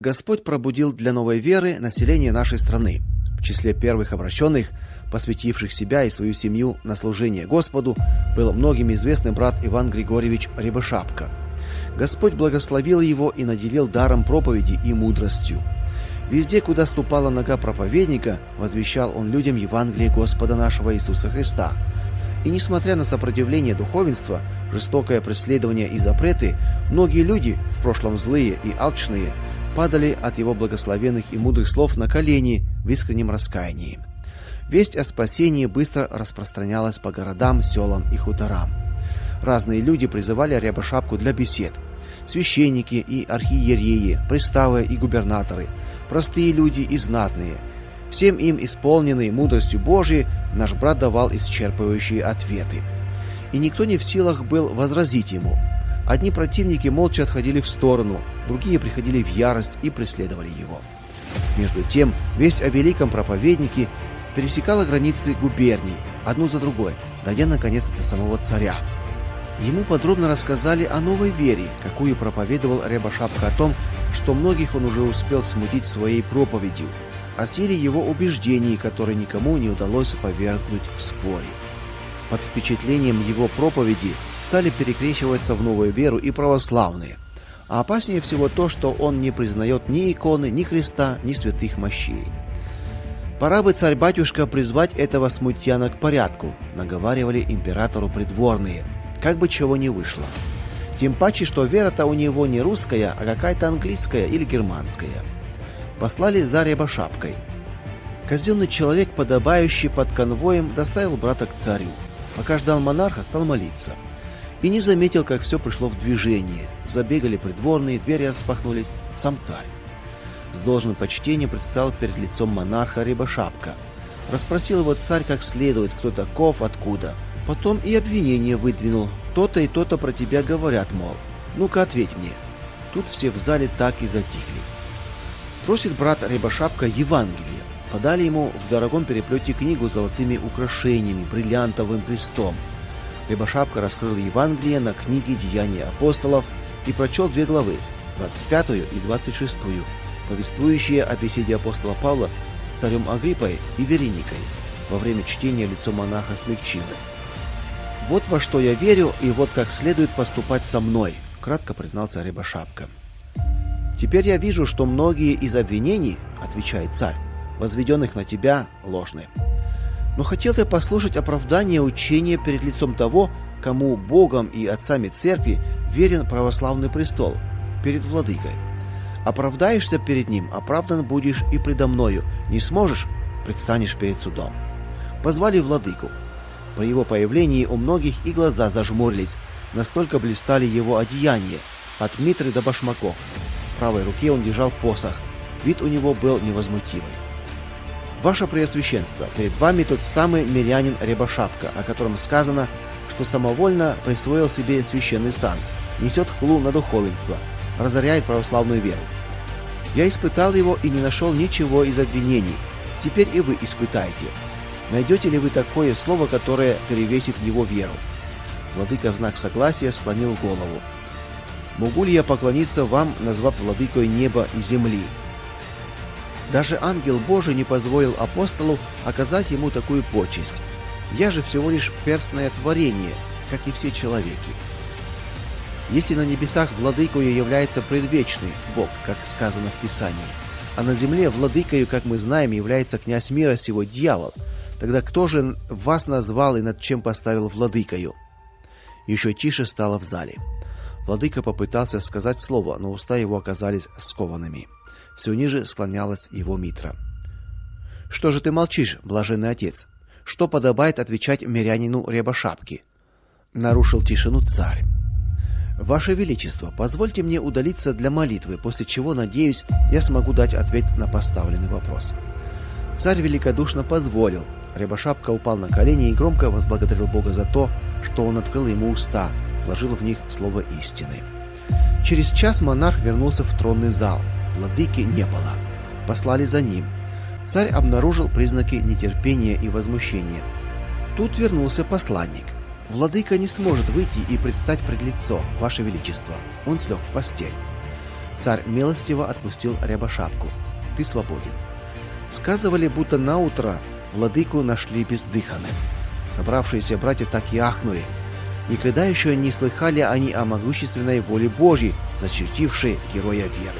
Господь пробудил для новой веры население нашей страны. В числе первых обращенных, посвятивших себя и свою семью на служение Господу, был многим известный брат Иван Григорьевич Рябошапка. Господь благословил его и наделил даром проповеди и мудростью. Везде, куда ступала нога проповедника, возвещал он людям Евангелие Господа нашего Иисуса Христа. И несмотря на сопротивление духовенства, жестокое преследование и запреты, многие люди, в прошлом злые и алчные, падали от его благословенных и мудрых слов на колени в искреннем раскаянии. Весть о спасении быстро распространялась по городам, селам и хуторам. Разные люди призывали Рябошапку для бесед. Священники и архиереи, приставы и губернаторы, простые люди и знатные. Всем им исполненные мудростью Божией наш брат давал исчерпывающие ответы. И никто не в силах был возразить ему. Одни противники молча отходили в сторону, другие приходили в ярость и преследовали его. Между тем, весть о великом проповеднике пересекала границы губерний, одну за другой, дойдя наконец до самого царя. Ему подробно рассказали о новой вере, какую проповедовал Рябошапка о том, что многих он уже успел смутить своей проповедью, о силе его убеждений, которые никому не удалось повергнуть в споре. Под впечатлением его проповеди стали перекрещиваться в новую веру и православные. А опаснее всего то, что он не признает ни иконы, ни Христа, ни святых мощей. Пора бы царь-батюшка призвать этого смутьяна к порядку, наговаривали императору придворные. Как бы чего не вышло. Тем паче, что вера-то у него не русская, а какая-то английская или германская. Послали за Рябошапкой. Казенный человек, подобающий под конвоем, доставил брата к царю. Пока ждал монарха, стал молиться. И не заметил, как все пришло в движение. Забегали придворные, двери распахнулись, сам царь. С должным почтением предстал перед лицом монарха Рябошапка. Расспросил его царь как следует, кто таков, откуда. Потом и обвинение выдвинул. То-то и то-то про тебя говорят, мол. Ну-ка ответь мне. Тут все в зале так и затихли. Просит брат Рябошапка Евангелие. Подали ему в дорогом переплете книгу с золотыми украшениями, бриллиантовым крестом. Рябошапка раскрыл Евангелие на книге Деяния апостолов и прочел две главы, 25 и 26, повествующие о беседе апостола Павла с царем Агриппой и Вереникой. Во время чтения лицо монаха смягчилось. Вот во что я верю, и вот как следует поступать со мной, кратко признался Рябошапка. Теперь я вижу, что многие из обвинений, отвечает царь, возведенных на тебя, ложны. Но хотел я послушать оправдание учения перед лицом того, кому Богом и отцами церкви верен православный престол, перед владыкой. Оправдаешься перед ним, оправдан будешь и предо мною. Не сможешь, предстанешь перед судом. Позвали владыку. При его появлении у многих и глаза зажмурились, настолько блистали его одеяния, от митры до башмаков. В правой руке он держал посох. Вид у него был невозмутимый. Ваше Преосвященство, перед вами тот самый мирянин Рябошапка, о котором сказано, что самовольно присвоил себе священный сан, несет хлу на духовенство, разоряет православную веру. Я испытал его и не нашел ничего из обвинений. Теперь и вы испытайте. Найдете ли вы такое слово, которое перевесит его веру? Владыка в знак согласия склонил голову. Могу ли я поклониться вам, назвав владыкой неба и земли? Даже ангел Божий не позволил апостолу оказать ему такую почесть. Я же всего лишь перстное творение, как и все человеки. Если на небесах владыкою является предвечный Бог, как сказано в Писании, а на земле владыкою, как мы знаем, является князь мира сего дьявол, тогда кто же вас назвал и над чем поставил владыкою? Еще тише стало в зале. Владыка попытался сказать слово, но уста его оказались скованными. Все ниже склонялась его митра. Что же ты молчишь, блаженный отец? Что подобает отвечать мирянину Рябошапке? Нарушил тишину царь. Ваше величество, позвольте мне удалиться для молитвы, после чего, надеюсь, я смогу дать ответ на поставленный вопрос. Царь великодушно позволил. Рябошапка упал на колени и громко возблагодарил Бога за то, что он открыл ему уста, вложил в них слово истины. Через час монарх вернулся в тронный зал. Владыки не было. Послали за ним. Царь обнаружил признаки нетерпения и возмущения. Тут вернулся посланник. Владыка не сможет выйти и предстать пред лицо, ваше величество. Он слег в постель. царь милостиво отпустил Рябошапку. Ты свободен. Сказывали, будто на утро владыку нашли бездыханным. Собравшиеся братья так и ахнули. Никогда еще не слыхали они о могущественной воле Божьей, зачертившей героя веры.